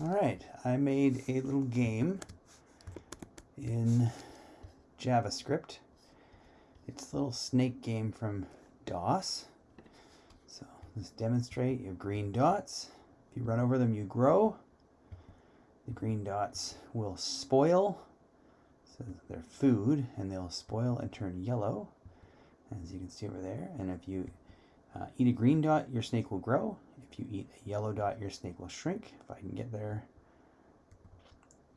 All right, I made a little game in JavaScript. It's a little snake game from DOS. So let's demonstrate. your green dots. If you run over them, you grow. The green dots will spoil. So they're food, and they'll spoil and turn yellow, as you can see over there. And if you uh, eat a green dot, your snake will grow. If you eat a yellow dot, your snake will shrink. If I can get there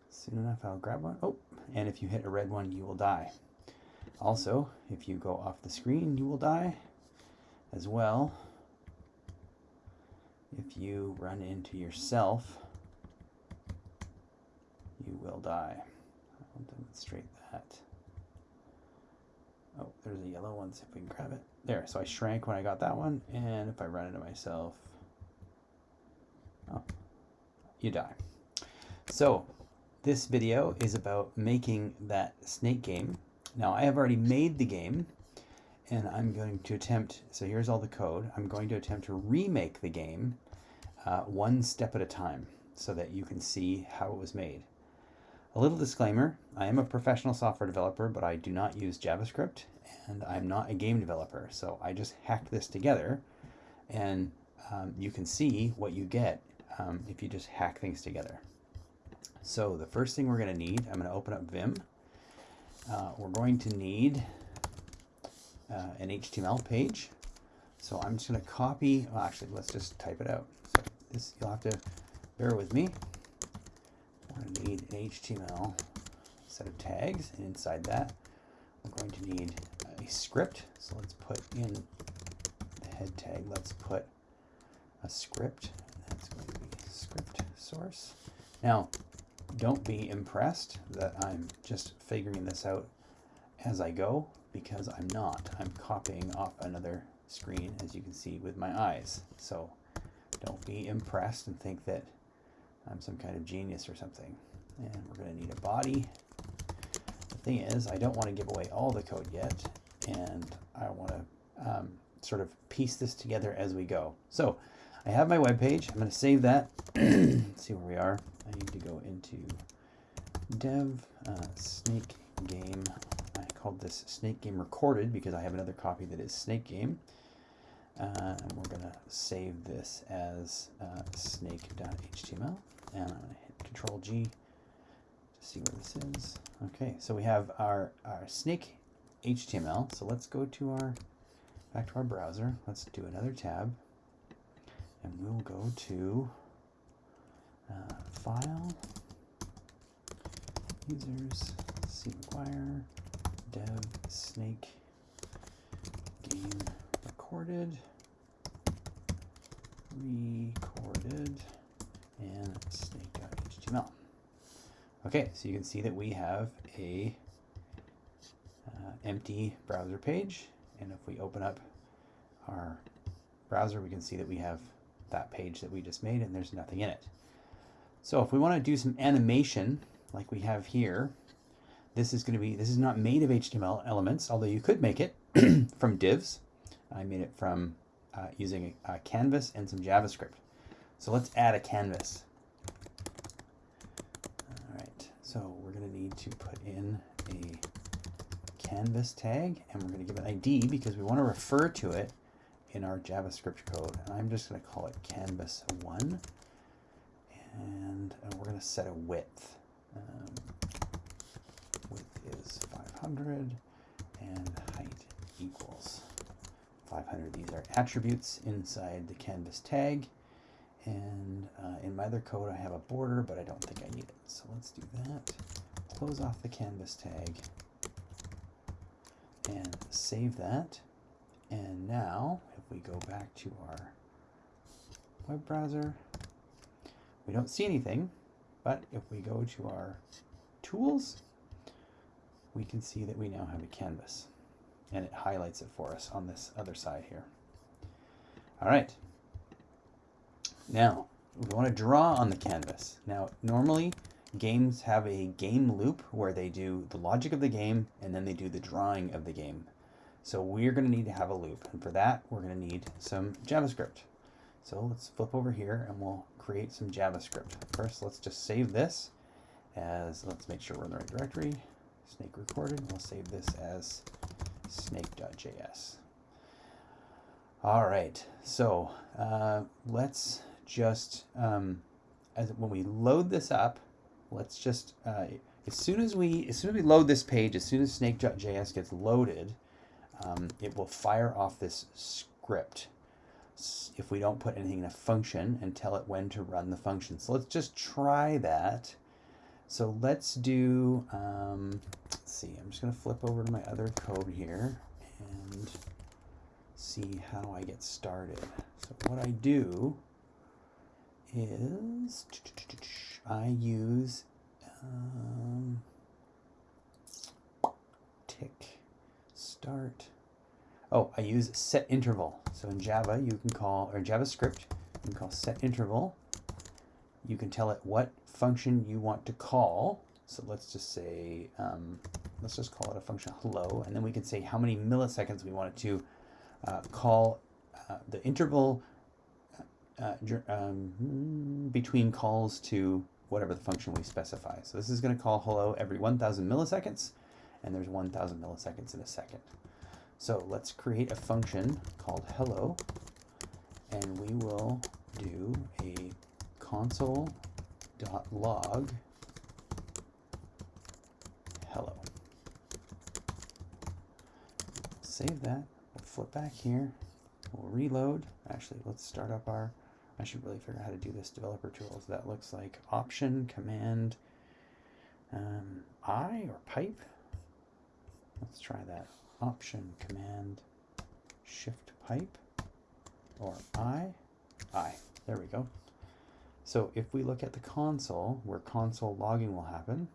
soon enough, I'll grab one. Oh, and if you hit a red one, you will die. Also, if you go off the screen, you will die as well. If you run into yourself, you will die. I'll demonstrate that. Oh, there's a yellow one, see if we can grab it. There, so I shrank when I got that one, and if I run into myself, you die. So this video is about making that snake game. Now I have already made the game and I'm going to attempt, so here's all the code. I'm going to attempt to remake the game uh, one step at a time so that you can see how it was made. A little disclaimer, I am a professional software developer, but I do not use JavaScript and I'm not a game developer. So I just hacked this together and um, you can see what you get um, if you just hack things together. So the first thing we're going to need, I'm going to open up Vim. Uh, we're going to need uh, an HTML page. So I'm just going to copy, well, actually, let's just type it out. So this, you'll have to bear with me. We're going to need an HTML set of tags, and inside that, we're going to need a script. So let's put in the head tag, let's put a script. That's going to be script source. Now, don't be impressed that I'm just figuring this out as I go because I'm not. I'm copying off another screen as you can see with my eyes. So don't be impressed and think that I'm some kind of genius or something. And we're going to need a body. The thing is, I don't want to give away all the code yet, and I want to um, sort of piece this together as we go. So I have my web page. I'm going to save that. see where we are. I need to go into dev uh, snake game. I called this snake game recorded because I have another copy that is snake game. Uh, and we're going to save this as uh, snake.html. And I'm going to hit Control G to see where this is. Okay, so we have our, our snake HTML. So let's go to our back to our browser. Let's do another tab. And we'll go to uh, file, users, C McGuire, dev snake game recorded, recorded, and snake.html. Okay, so you can see that we have a uh, empty browser page, and if we open up our browser, we can see that we have that page that we just made, and there's nothing in it. So if we want to do some animation like we have here, this is going to be, this is not made of HTML elements, although you could make it from divs. I made it from uh, using a, a canvas and some JavaScript. So let's add a canvas. All right, so we're going to need to put in a canvas tag and we're going to give it an ID because we want to refer to it in our JavaScript code. And I'm just going to call it canvas1 and uh, we're going to set a width. Um, width is 500 and height equals 500. These are attributes inside the canvas tag. And uh, in my other code, I have a border, but I don't think I need it. So let's do that. Close off the canvas tag and save that. And now, if we go back to our web browser, we don't see anything, but if we go to our tools, we can see that we now have a canvas and it highlights it for us on this other side here. All right. Now, we want to draw on the canvas. Now, normally games have a game loop where they do the logic of the game and then they do the drawing of the game. So we're going to need to have a loop. And for that, we're going to need some JavaScript. So let's flip over here and we'll create some JavaScript. First, let's just save this as, let's make sure we're in the right directory. Snake recorded. We'll save this as snake.js. All right, so uh, let's just, um, as when we load this up, let's just, uh, as soon as we, as soon as we load this page, as soon as snake.js gets loaded, um, it will fire off this script if we don't put anything in a function and tell it when to run the function. So let's just try that. So let's do, um, let's see, I'm just going to flip over to my other code here and see how I get started. So what I do is I use um, tick start. Oh, I use set interval. So in Java, you can call, or JavaScript, you can call set interval. You can tell it what function you want to call. So let's just say, um, let's just call it a function hello, and then we can say how many milliseconds we want it to uh, call uh, the interval uh, um, between calls to whatever the function we specify. So this is going to call hello every 1,000 milliseconds, and there's 1,000 milliseconds in a second. So let's create a function called hello, and we will do a console.log hello. Save that. We'll flip back here. We'll reload. Actually, let's start up our, I should really figure out how to do this developer tools. That looks like option, command, um, I or pipe. Let's try that. Option, command, shift pipe, or I, I. There we go. So if we look at the console, where console logging will happen,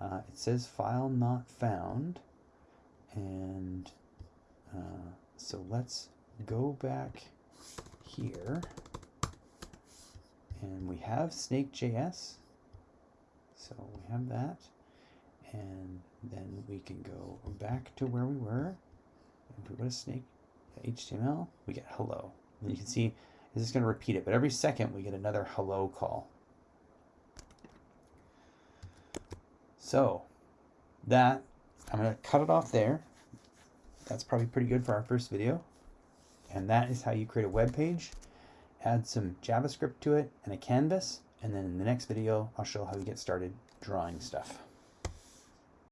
uh, it says file not found. And uh, so let's go back here. And we have snake.js. So we have that. And then we can go back to where we were. If we go to snake HTML, we get hello. And you can see this is going to repeat it, but every second we get another hello call. So that, I'm going to cut it off there. That's probably pretty good for our first video. And that is how you create a web page, add some JavaScript to it and a canvas. And then in the next video, I'll show how you get started drawing stuff.